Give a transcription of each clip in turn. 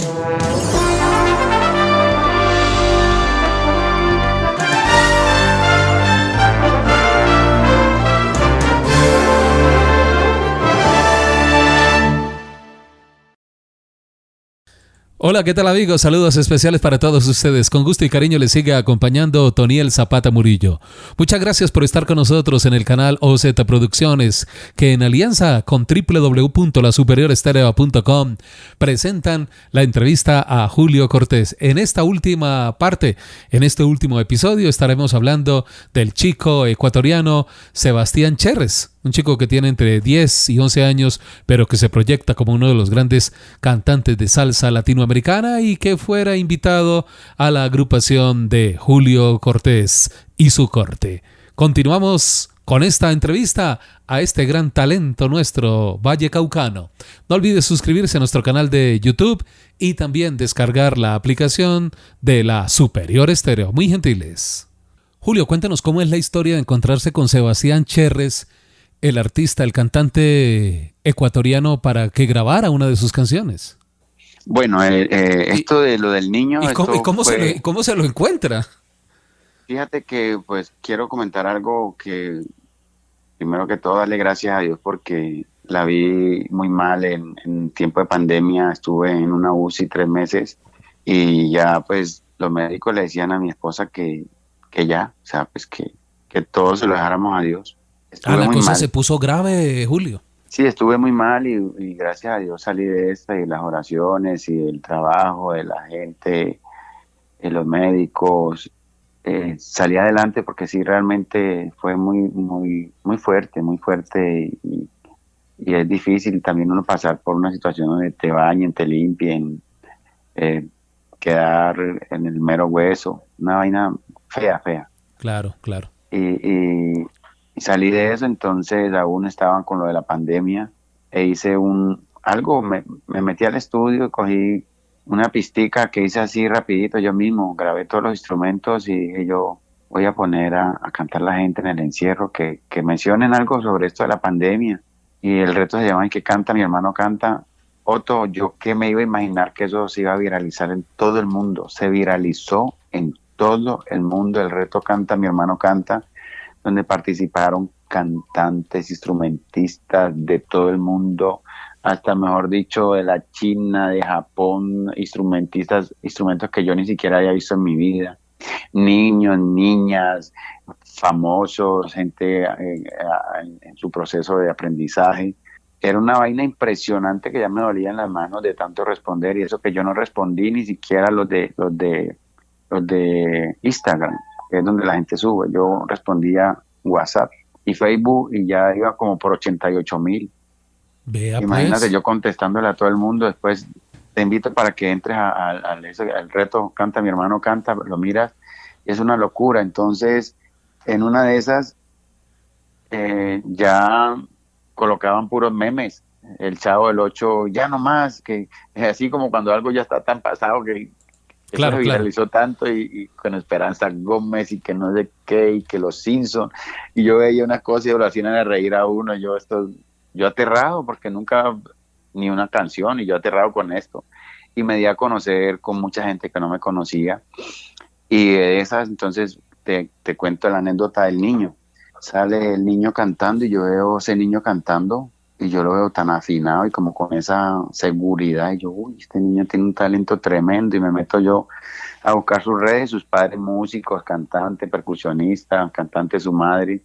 Música Hola, ¿qué tal amigos? Saludos especiales para todos ustedes. Con gusto y cariño les sigue acompañando Toniel Zapata Murillo. Muchas gracias por estar con nosotros en el canal OZ Producciones, que en alianza con www.lasuperiorestereo.com presentan la entrevista a Julio Cortés. En esta última parte, en este último episodio, estaremos hablando del chico ecuatoriano Sebastián Cherres un chico que tiene entre 10 y 11 años, pero que se proyecta como uno de los grandes cantantes de salsa latinoamericana y que fuera invitado a la agrupación de Julio Cortés y su corte. Continuamos con esta entrevista a este gran talento nuestro, Valle Caucano. No olvides suscribirse a nuestro canal de YouTube y también descargar la aplicación de la Superior Estéreo. Muy gentiles. Julio, cuéntanos cómo es la historia de encontrarse con Sebastián Cherres el artista, el cantante ecuatoriano para que grabara una de sus canciones. Bueno, eh, eh, esto de lo del niño. ¿Y cómo, se lo, se lo, encuentra? Fíjate que pues quiero comentar algo que primero que todo darle gracias a Dios porque la vi muy mal en, tiempo de pandemia, estuve en una UCI tres meses y ya pues los médicos le decían a mi esposa que, que ya, o sea, pues que, que todo se lo dejáramos a Dios ah, la cosa se puso grave, Julio. Sí, estuve muy mal y, gracias a Dios salí de esta y las oraciones y el trabajo de la gente, de los médicos, eh, salí adelante porque sí realmente fue muy muy muy fuerte, muy fuerte y, es difícil también uno pasar por una situación donde te bañen, te limpien, eh, quedar en el mero hueso, una vaina fea, fea. Claro, claro. y, y salí de eso, entonces aún estaban con lo de la pandemia e hice un algo, me, metí al estudio, cogí una pistica que hice así rapidito yo mismo, grabé todos los instrumentos y dije yo voy a poner a, cantar la gente en el encierro, que, que, mencionen algo sobre esto de la pandemia. Y el reto se llama ¿Y que canta? Mi hermano canta. Otto, yo que me iba a imaginar que eso se iba a viralizar en todo el mundo. Se viralizó en todo el mundo. El reto canta, mi hermano canta donde participaron cantantes, instrumentistas de todo el mundo, hasta mejor dicho de la China, de Japón, instrumentistas, instrumentos que yo ni siquiera había visto en mi vida, niños, niñas, famosos, gente eh, en, su proceso de aprendizaje. Era una vaina impresionante que ya me dolía en las manos de tanto responder y eso que yo no respondí ni siquiera los de los de los de Instagram es donde la gente sube. Yo respondía WhatsApp y Facebook y ya iba como por 88 mil. Imagínate pues. yo contestándole a todo el mundo. Después te invito para que entres al reto Canta, mi hermano canta, lo miras. es una locura. Entonces, en una de esas, eh, ya colocaban puros memes. El chavo del 8, ya no más, que es así como cuando algo ya está tan pasado que claro, se viralizó tanto y, con Esperanza Gómez y que no sé qué y que los Simpson. Y yo veía una cosa y lo hacían a reír a uno. Yo esto yo aterrado porque nunca ni una canción y yo aterrado con esto. Y me di a conocer con mucha gente que no me conocía. Y de esas entonces te, te cuento la anécdota del niño. Sale el niño cantando y yo veo ese niño cantando y yo lo veo tan afinado y como con esa seguridad y yo, uy, este niño tiene un talento tremendo y me meto yo a buscar sus redes, sus padres músicos, cantantes, percusionistas, cantante su madre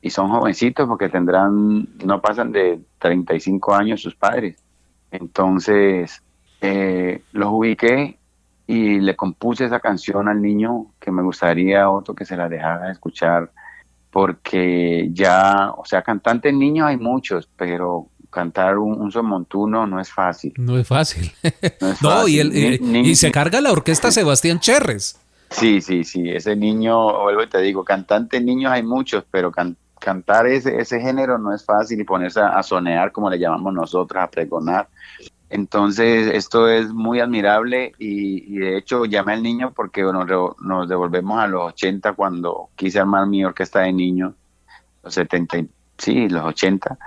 y son jovencitos porque tendrán, no pasan de 35 años sus padres. Entonces eh, los ubiqué y le compuse esa canción al niño que me gustaría otro que se la dejara escuchar porque ya, o sea, cantantes niños hay muchos, pero cantar un, son montuno no es fácil. No es fácil. No, y, y, se carga la orquesta Sebastián Cherres. Sí, sí, sí, ese niño, vuelvo y te digo, cantantes niños hay muchos, pero cantar ese, ese género no es fácil y ponerse a, a, sonear, como le llamamos nosotros, a pregonar, entonces, esto es muy admirable y, de hecho llamé al niño porque nos devolvemos a los 80 cuando quise armar mi orquesta de niños, los 70, sí, los 80,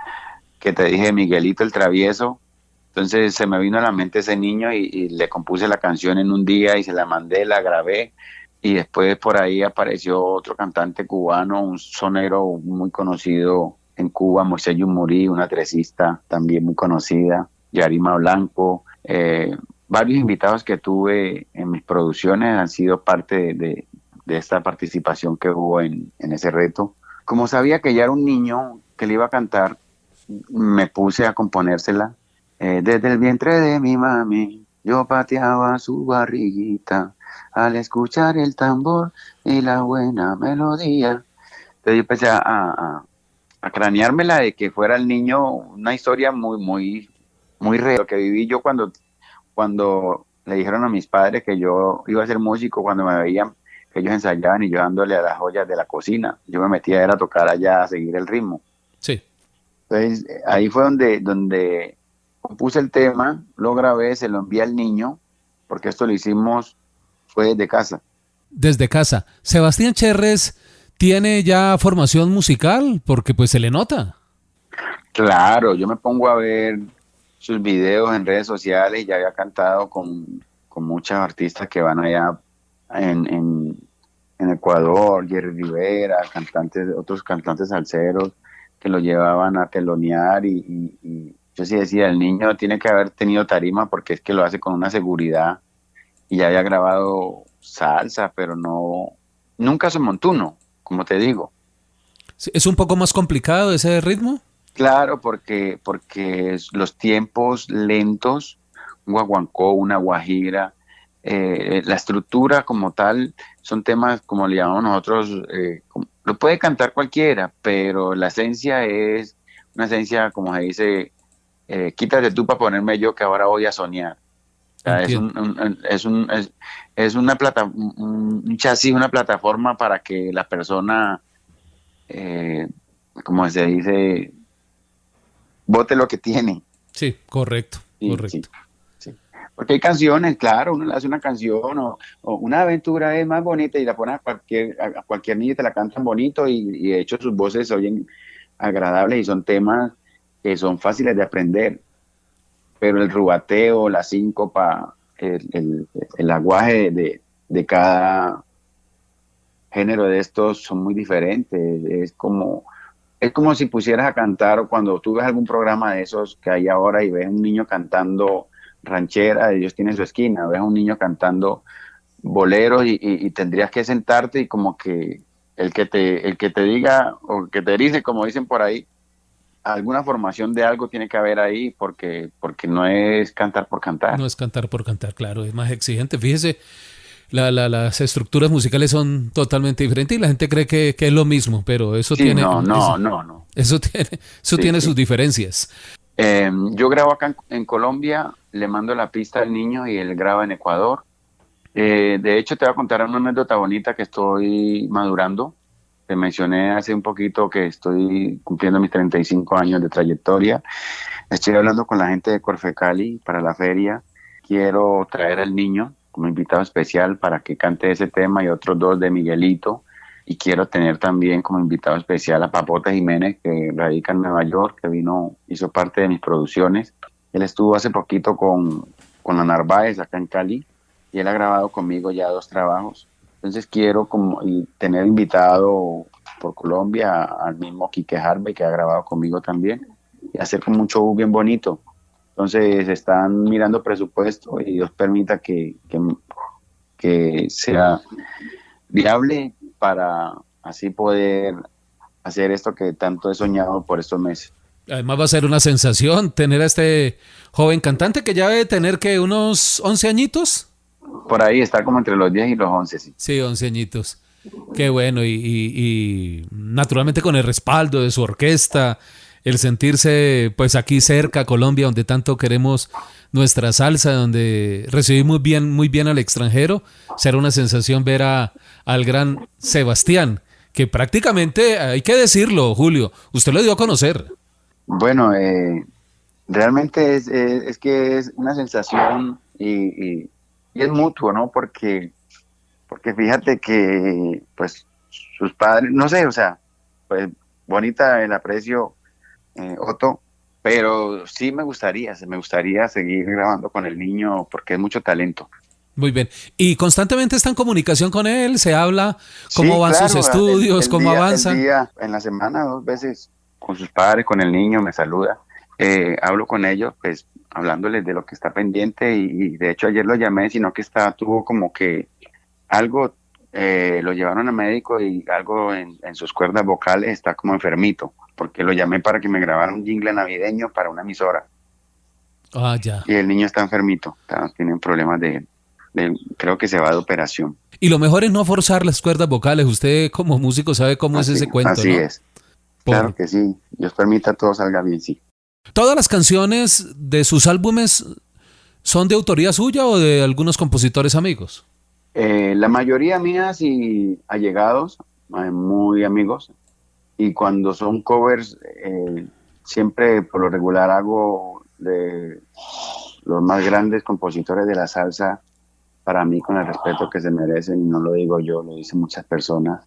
que te dije Miguelito el Travieso, Entonces se me vino a la mente ese niño y, le compuse la canción en un día y se la mandé, la grabé. Y después por ahí apareció otro cantante cubano, un sonero muy conocido en Cuba, Moisés Yumurí, una tresista también muy conocida, Yarima Blanco, eh, varios invitados que tuve en mis producciones han sido parte de, esta participación que hubo en, ese reto. Como sabía que ya era un niño que le iba a cantar, me puse a componérsela eh, desde el vientre de mi mami, yo pateaba su barriguita al escuchar el tambor y la buena melodía. Entonces yo empecé a, a, a craneármela de que fuera el niño una historia muy, muy, muy real que viví yo cuando, cuando le dijeron a mis padres que yo iba a ser músico, cuando me veían que ellos ensayaban y yo dándole a las joyas de la cocina. Yo me metía a tocar allá, a seguir el ritmo. Sí. Entonces ahí fue donde, donde compuse el tema, lo grabé, se lo envié al niño, porque esto lo hicimos, fue desde casa. Desde casa. Sebastián Cherres tiene ya formación musical, porque pues se le nota. Claro, yo me pongo a ver sus videos en redes sociales y ya había cantado con, con muchas artistas que van allá en, en, Ecuador, Jerry Rivera, cantantes, otros cantantes salseros que lo llevaban a telonear y yo sí decía, el niño tiene que haber tenido tarima porque es que lo hace con una seguridad y ya había grabado salsa, pero no, nunca se montuno, como te digo. ¿Es un poco más complicado ese ritmo? Claro, porque, porque los tiempos lentos, un guaguancó, una guajira, eh, la estructura como tal, son temas como le llamamos nosotros, eh, lo puede cantar cualquiera, pero la esencia es una esencia, como se dice, eh, quítate tú para ponerme yo que ahora voy a soñar. es, un, es, un, es, una plata, un chasis, una plataforma para que la persona, eh, como se dice, vote lo que tiene. Sí, correcto, correcto. Porque hay canciones, claro, uno le hace una canción o, una aventura es más bonita y la pone a cualquier, a cualquier niño y te la cantan bonito y, y de hecho sus voces se oyen agradables y son temas que son fáciles de aprender, pero el rubateo, la síncopa, el, el, aguaje de, de, cada género de estos son muy diferentes. Es como, es como si pusieras a cantar cuando tú ves algún programa de esos que hay ahora y ves un niño cantando ranchera, ellos tienen su esquina, ves a un niño cantando boleros y, y, tendrías que sentarte y como que el que te, el que te diga o que te dice, como dicen por ahí, alguna formación de algo tiene que haber ahí porque, porque no es cantar por cantar. No es cantar por cantar, claro, es más exigente. Fíjese, la, las estructuras musicales son totalmente diferentes y la gente cree que, es lo mismo, pero eso tiene... No, no, no, no. Eso tiene, eso tiene sus diferencias. Em, yo grabo acá en, Colombia, le mando la pista al niño y él graba en Ecuador. Eh, de hecho, te voy a contar una anécdota bonita que estoy madurando. Te mencioné hace un poquito que estoy cumpliendo mis 35 años de trayectoria. Estoy hablando con la gente de Corfecali para la feria. Quiero traer al niño como invitado especial para que cante ese tema y otros dos de Miguelito. Y quiero tener también como invitado especial a Papota Jiménez, que radica en Nueva York, que vino, hizo parte de mis producciones. Él estuvo hace poquito con, con la Narváez acá en Cali y él ha grabado conmigo ya dos trabajos. Entonces quiero como tener invitado por Colombia al mismo Quique Harvey que ha grabado conmigo también y hacer como show bien bonito. Entonces están mirando presupuesto y Dios permita que, que, sea viable para así poder hacer esto que tanto he soñado por estos meses. Además va a ser una sensación tener a este joven cantante que ya debe tener que unos 11 añitos. Por ahí está como entre los 10 y los 11, sí. Sí, 11 añitos. Qué bueno. Y, naturalmente con el respaldo de su orquesta, el sentirse pues aquí cerca, Colombia, donde tanto queremos nuestra salsa, donde recibimos bien, muy bien al extranjero, será una sensación ver a, al gran Sebastián, que prácticamente, hay que decirlo, Julio, usted lo dio a conocer. Bueno, eh, realmente es, es, que es una sensación y y es mutuo, ¿no? Porque, porque fíjate que, pues, sus padres, no sé, o sea, pues, bonita el aprecio, eh, Otto, pero sí me gustaría, me gustaría seguir grabando con el niño porque es mucho talento. Muy bien. ¿Y constantemente está en comunicación con él? ¿Se habla? ¿Cómo van sus estudios? ¿Cómo avanzan? en la semana, dos veces con sus padres, con el niño, me saluda. Eh, hablo con ellos, pues hablándoles de lo que está pendiente y, de hecho ayer lo llamé, sino que está, tuvo como que algo, eh, lo llevaron a médico y algo en, sus cuerdas vocales está como enfermito, porque lo llamé para que me grabara un jingle navideño para una emisora. Ah, ya. Y el niño está enfermito, tiene problemas de, creo que se va de operación. Y lo mejor es no forzar las cuerdas vocales. Usted como músico sabe cómo es ese cuento. Así es. Claro que sí. Dios permita todo salga bien, sí. ¿Todas las canciones de sus álbumes son de autoría suya o de algunos compositores amigos? Eh, la mayoría mías y allegados, eh, muy amigos. Y cuando son covers, eh, siempre por lo regular hago de los más grandes compositores de la salsa, para mí con el respeto que se merecen, y no lo digo yo, lo dicen muchas personas,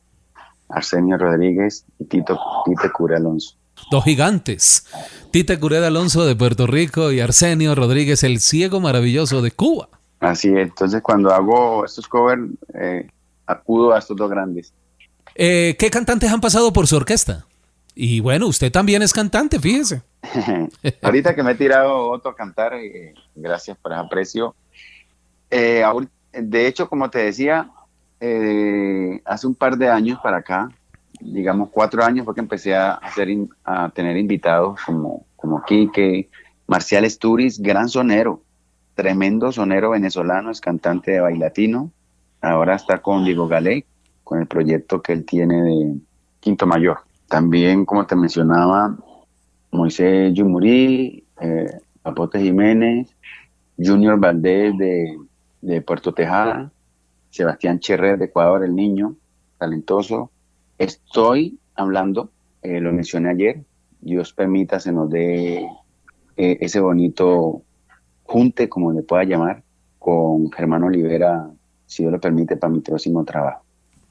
Arsenio Rodríguez y Tito Tite Cure Alonso. Dos gigantes, Tite Cure Alonso de Puerto Rico y Arsenio Rodríguez, el ciego maravilloso de Cuba. Así es, entonces cuando hago estos covers, eh, acudo a estos dos grandes. Eh, ¿Qué cantantes han pasado por su orquesta? Y bueno, usted también es cantante, fíjese. Ahorita que me he tirado otro a cantar, eh, gracias por el aprecio. de hecho, como te decía, eh, hace un par de años para acá, digamos cuatro años, fue que empecé a, hacer tener invitados como, como Quique, Marcial Esturis, gran sonero, tremendo sonero venezolano, es cantante de bailatino. Ahora está con Diego Galey, con el proyecto que él tiene de Quinto Mayor. También, como te mencionaba, Moisés Yumurí, eh, Apote Jiménez, Junior Valdés de, de Puerto Tejada, Sebastián Cherrer de Ecuador, el niño, talentoso. Estoy hablando, eh, lo mencioné ayer, Dios permita se nos dé eh, ese bonito junte, como le pueda llamar, con Germán Olivera, si Dios lo permite, para mi próximo trabajo.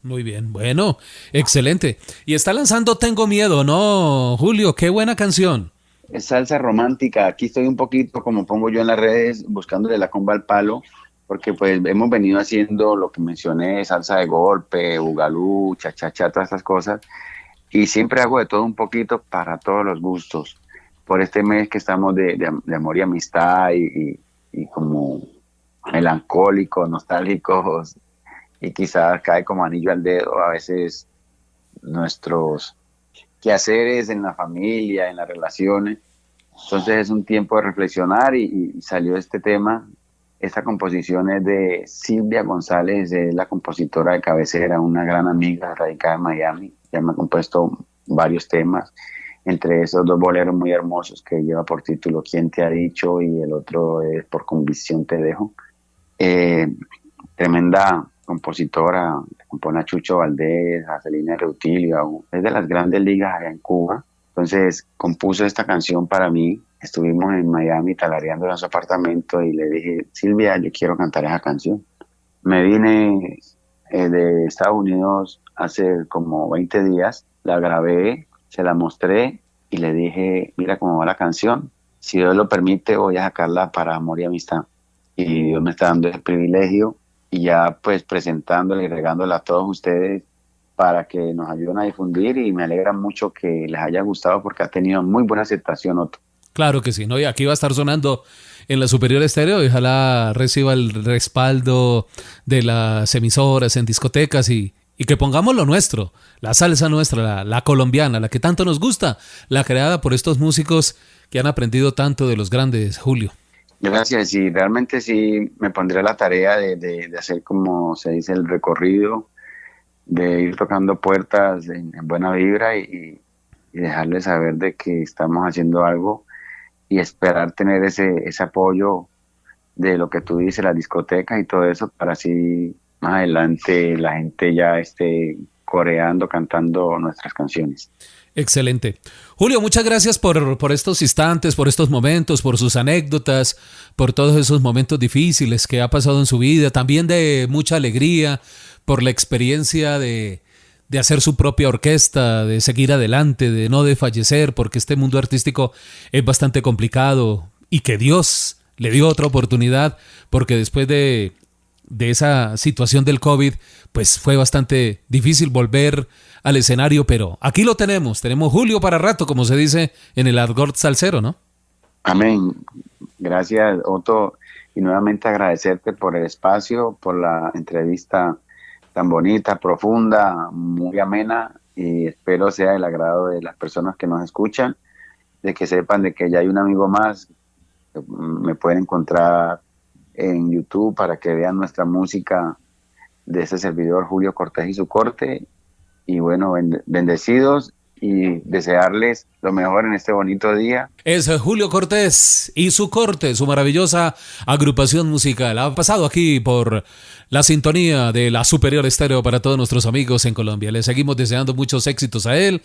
Muy bien, bueno, excelente. Y está lanzando Tengo Miedo, ¿no, Julio? Qué buena canción. Es salsa romántica. Aquí estoy un poquito, como pongo yo en las redes, buscándole la comba al palo porque pues hemos venido haciendo lo que mencioné, salsa de golpe, bugalú, cha-cha-cha, todas estas cosas, y siempre hago de todo un poquito para todos los gustos. Por este mes que estamos de, amor y amistad y, como melancólicos, nostálgicos, y quizás cae como anillo al dedo a veces nuestros quehaceres en la familia, en las relaciones. Entonces es un tiempo de reflexionar y salió este tema esta composición es de Silvia González, es la compositora de cabecera, una gran amiga radicada en Miami. Ya me ha compuesto varios temas, entre esos dos boleros muy hermosos que lleva por título ¿Quién te ha dicho? y el otro es Por convicción te dejo. Eh, tremenda compositora, compone a Chucho Valdés, a Celina Reutilio, es de las grandes ligas allá en Cuba. Entonces compuso esta canción para mí, estuvimos en Miami talareando en su apartamento y le dije, Silvia, yo quiero cantar esa canción. Me vine eh, de Estados Unidos hace como 20 días, la grabé, se la mostré y le dije, mira cómo va la canción, si Dios lo permite voy a sacarla para Amor y Amistad. Y Dios me está dando ese privilegio y ya pues presentándola y regándola a todos ustedes para que nos ayuden a difundir y me alegra mucho que les haya gustado porque ha tenido muy buena aceptación otro. Claro que sí, ¿no? Y aquí va a estar sonando en la superior estéreo y ojalá reciba el respaldo de las emisoras en discotecas y, que pongamos lo nuestro, la salsa nuestra, la, colombiana, la que tanto nos gusta, la creada por estos músicos que han aprendido tanto de los grandes, Julio. Gracias, y realmente sí me pondré la tarea de, hacer como se dice el recorrido, de ir tocando puertas en, buena vibra y, y dejarles saber de que estamos haciendo algo y esperar tener ese, ese apoyo de lo que tú dices, las discotecas y todo eso, para así más adelante la gente ya esté coreando, cantando nuestras canciones. Excelente. Julio, muchas gracias por, por, estos instantes, por estos momentos, por sus anécdotas, por todos esos momentos difíciles que ha pasado en su vida, también de mucha alegría, por la experiencia de, de hacer su propia orquesta, de seguir adelante, de no desfallecer, porque este mundo artístico es bastante complicado y que Dios le dio otra oportunidad, porque después de, de esa situación del COVID, pues fue bastante difícil volver al escenario, pero aquí lo tenemos, tenemos Julio para rato, como se dice en el argot salsero, ¿no? Amén. Gracias, Otto, y nuevamente agradecerte por el espacio, por la entrevista tan bonita, profunda, muy amena, y espero sea del agrado de las personas que nos escuchan, de que sepan de que ya hay un amigo más, me pueden encontrar en YouTube para que vean nuestra música de ese servidor Julio Cortés y su corte. Y bueno, bendecidos y desearles lo mejor en este bonito día. Es Julio Cortés y su corte, su maravillosa agrupación musical. Ha pasado aquí por la sintonía de la Superior Estéreo para todos nuestros amigos en Colombia. Le seguimos deseando muchos éxitos a él,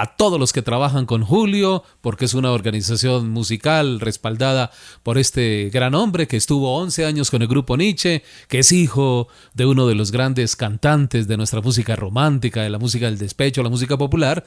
a todos los que trabajan con Julio, porque es una organización musical respaldada por este gran hombre que estuvo 11 años con el grupo Nietzsche, que es hijo de uno de los grandes cantantes de nuestra música romántica, de la música del despecho, la música popular,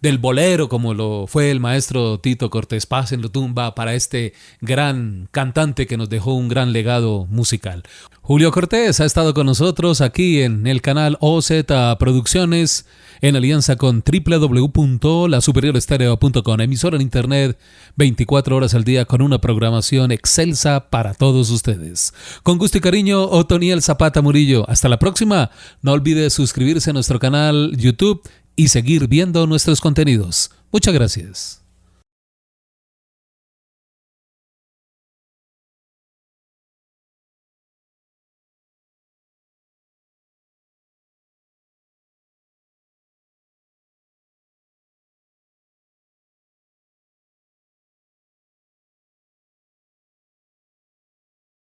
del bolero, como lo fue el maestro Tito Cortés Paz en tumba para este gran cantante que nos dejó un gran legado musical. Julio Cortés ha estado con nosotros aquí en el canal OZ Producciones en alianza con www.lasuperiorestereo.com, emisora en internet 24 horas al día con una programación excelsa para todos ustedes. Con gusto y cariño, Otoniel Zapata Murillo. Hasta la próxima. No olvide suscribirse a nuestro canal YouTube y seguir viendo nuestros contenidos. Muchas gracias.